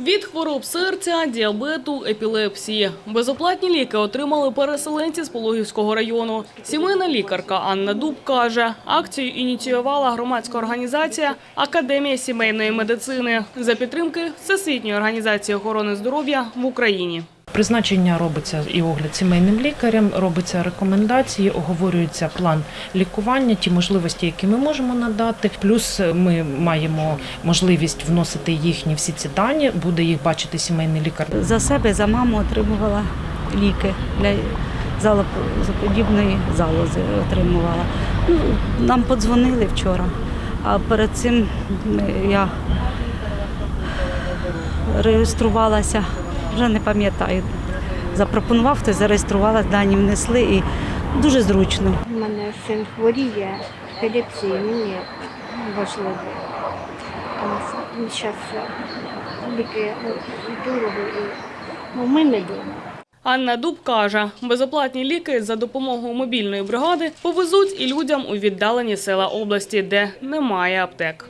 Від хвороб серця, діабету, епілепсії. Безоплатні ліки отримали переселенці з Пологівського району. Сімейна лікарка Анна Дуб каже, акцію ініціювала громадська організація Академія сімейної медицини за підтримки Всесвітньої організації охорони здоров'я в Україні. Призначення робиться і огляд сімейним лікарем, робиться рекомендації, оговорюється план лікування, ті можливості, які ми можемо надати. Плюс ми маємо можливість вносити їхні всі ці дані, буде їх бачити сімейний лікар. За себе, за маму отримувала ліки для залоподібної залози отримувала. Ну, нам подзвонили вчора, а перед цим я реєструвалася, вже не пам'ятаю. Запропонував, то зареєструвалася, дані внесли і дуже зручно. У мене син хворіє, епілепсії, мені важливо. Зараз ліки дорого і ну, ми не вдома. Анна Дуб каже, безоплатні ліки за допомогою мобільної бригади повезуть і людям у віддалені села області, де немає аптек.